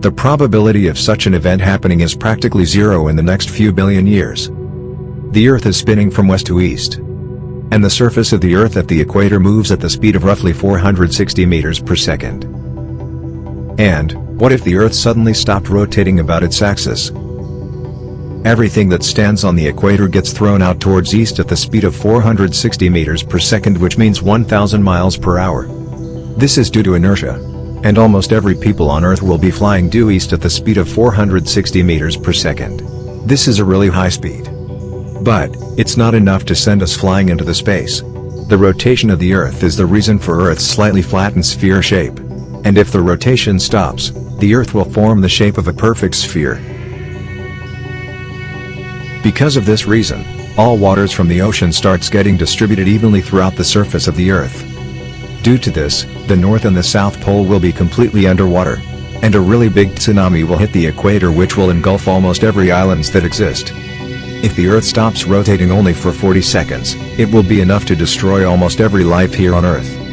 The probability of such an event happening is practically zero in the next few billion years. The Earth is spinning from west to east. And the surface of the Earth at the equator moves at the speed of roughly 460 meters per second. And, what if the Earth suddenly stopped rotating about its axis? Everything that stands on the equator gets thrown out towards east at the speed of 460 meters per second which means 1000 miles per hour. This is due to inertia. And almost every people on Earth will be flying due east at the speed of 460 meters per second. This is a really high speed. But, it's not enough to send us flying into the space. The rotation of the Earth is the reason for Earth's slightly flattened sphere shape. And if the rotation stops, the Earth will form the shape of a perfect sphere. Because of this reason, all waters from the ocean starts getting distributed evenly throughout the surface of the Earth. Due to this, the North and the South Pole will be completely underwater. And a really big tsunami will hit the equator which will engulf almost every islands that exist. If the Earth stops rotating only for 40 seconds, it will be enough to destroy almost every life here on Earth.